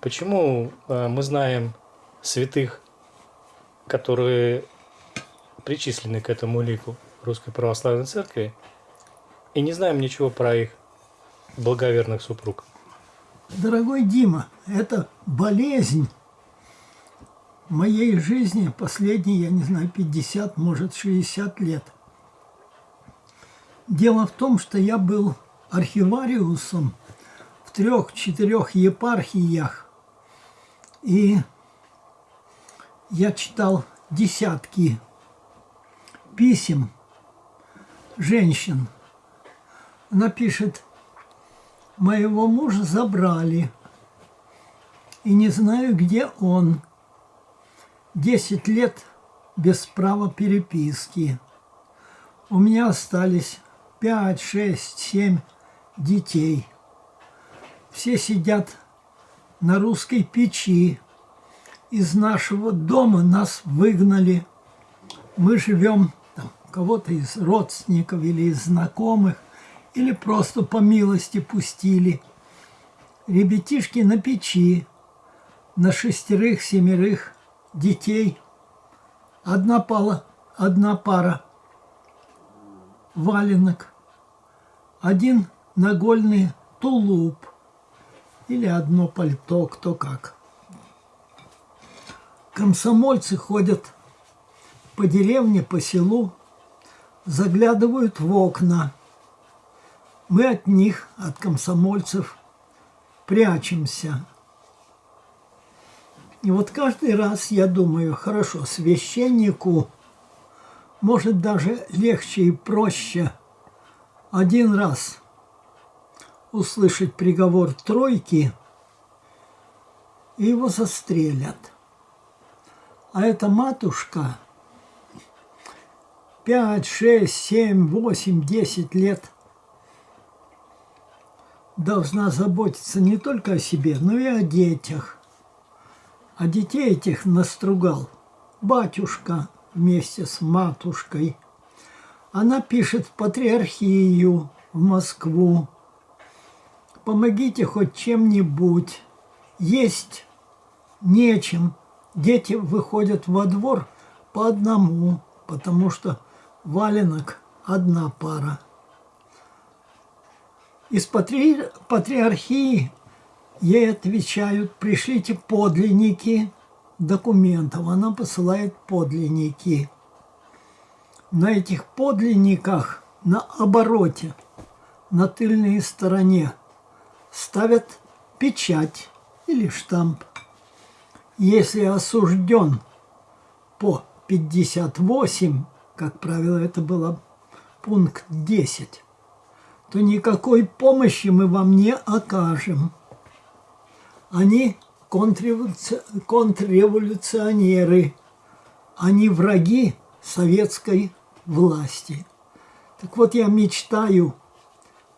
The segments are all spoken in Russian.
Почему э, мы знаем святых, которые причислены к этому лику Русской Православной Церкви, и не знаем ничего про их благоверных супруг? Дорогой Дима, это болезнь моей жизни последние, я не знаю, 50, может 60 лет. Дело в том, что я был архивариусом в трех-четырех епархиях, и я читал десятки писем женщин. Она пишет, моего мужа забрали, и не знаю, где он. Десять лет без права переписки. У меня остались пять, шесть, семь детей. Все сидят на русской печи. Из нашего дома нас выгнали. Мы живем кого-то из родственников или из знакомых, или просто по милости пустили. Ребятишки на печи, на шестерых-семерых детей. Одна пала, одна пара валенок, один нагольный тулуп или одно пальто, кто как. Комсомольцы ходят по деревне, по селу, заглядывают в окна. Мы от них, от комсомольцев, прячемся – и вот каждый раз я думаю, хорошо, священнику может даже легче и проще один раз услышать приговор тройки, и его застрелят. А эта матушка 5, 6, 7, 8, 10 лет должна заботиться не только о себе, но и о детях а детей этих настругал батюшка вместе с матушкой. Она пишет в патриархию, в Москву. Помогите хоть чем-нибудь. Есть нечем. Дети выходят во двор по одному, потому что валенок одна пара. Из патри... патриархии Ей отвечают, пришлите подлинники документов. Она посылает подлинники. На этих подлинниках на обороте, на тыльной стороне ставят печать или штамп. Если осужден по 58, как правило, это было пункт 10, то никакой помощи мы вам не окажем они контрреволюционеры, они враги советской власти. Так вот, я мечтаю,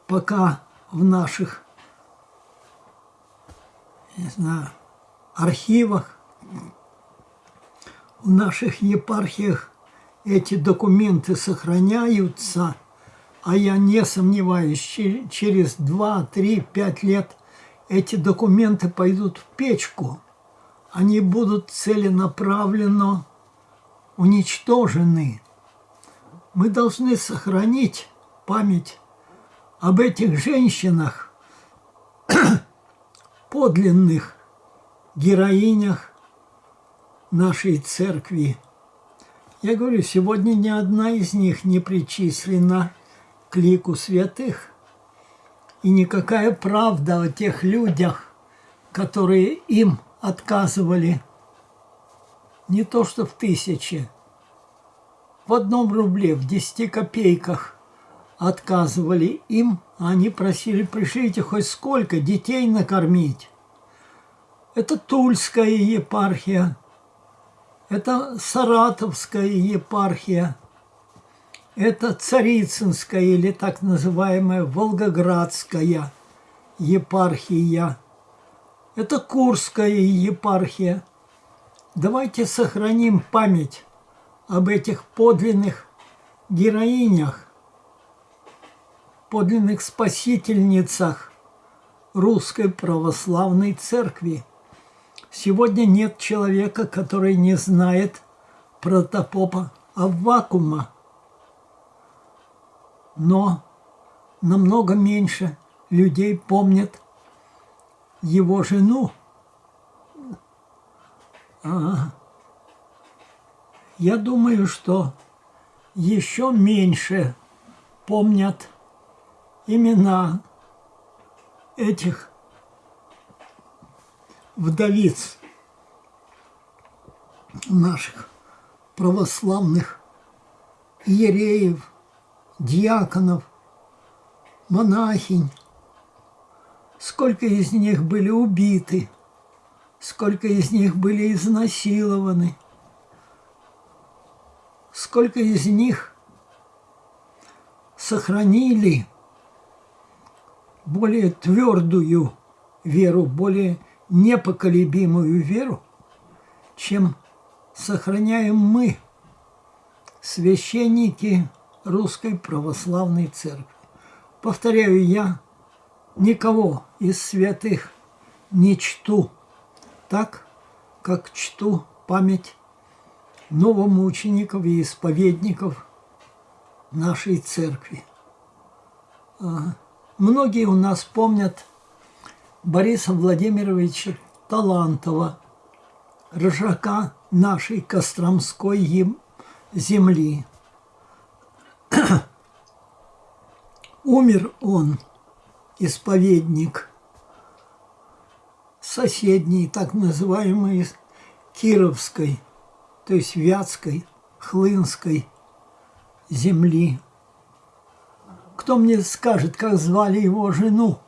пока в наших, не знаю, архивах, в наших епархиях эти документы сохраняются, а я не сомневаюсь, через 2, 3, 5 лет эти документы пойдут в печку, они будут целенаправленно уничтожены. Мы должны сохранить память об этих женщинах, подлинных героинях нашей церкви. Я говорю, сегодня ни одна из них не причислена к лику святых – и никакая правда о тех людях, которые им отказывали, не то что в тысяче, в одном рубле, в десяти копейках отказывали им, они просили, пришлите хоть сколько детей накормить. Это Тульская епархия, это Саратовская епархия – это Царицынская или так называемая Волгоградская епархия. Это Курская епархия. Давайте сохраним память об этих подлинных героинях, подлинных спасительницах Русской Православной Церкви. Сегодня нет человека, который не знает протопопа Аввакума. Но намного меньше людей помнят его жену. Я думаю, что еще меньше помнят имена этих вдовиц наших православных иереев, диаконов, монахинь. Сколько из них были убиты, сколько из них были изнасилованы, сколько из них сохранили более твердую веру, более непоколебимую веру, чем сохраняем мы, священники Русской Православной Церкви. Повторяю, я никого из святых не чту так, как чту память новомучеников и исповедников нашей церкви. А, многие у нас помнят Бориса Владимировича Талантова, рожака нашей Костромской земли. Умер он, исповедник, соседней, так называемой Кировской, то есть Вятской, Хлынской земли. Кто мне скажет, как звали его жену?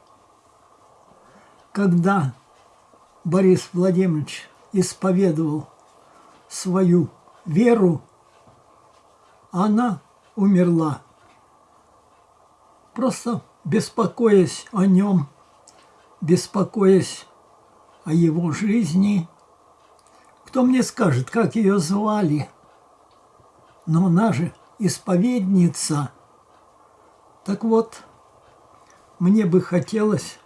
Когда Борис Владимирович исповедовал свою веру, она умерла. Просто беспокоясь о нем, беспокоясь о его жизни. Кто мне скажет, как ее звали? Но она же исповедница. Так вот, мне бы хотелось,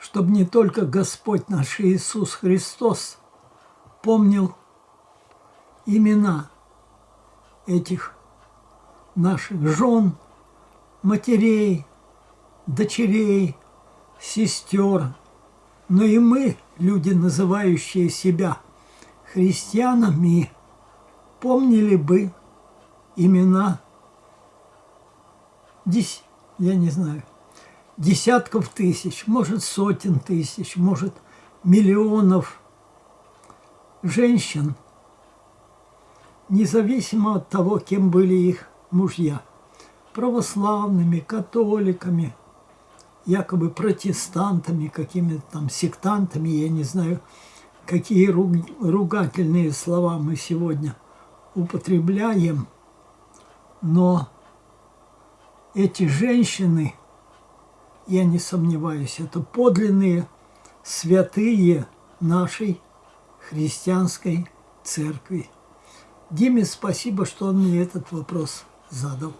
чтобы не только Господь наш Иисус Христос помнил имена этих наших жен, матерей, дочерей, сестер, но и мы, люди, называющие себя христианами, помнили бы имена, дес, я не знаю, десятков тысяч, может сотен тысяч, может миллионов женщин, независимо от того, кем были их мужья, православными, католиками, якобы протестантами, какими-то там сектантами, я не знаю, какие ругательные слова мы сегодня употребляем, но эти женщины, я не сомневаюсь, это подлинные святые нашей христианской церкви. Диме спасибо, что он мне этот вопрос задал.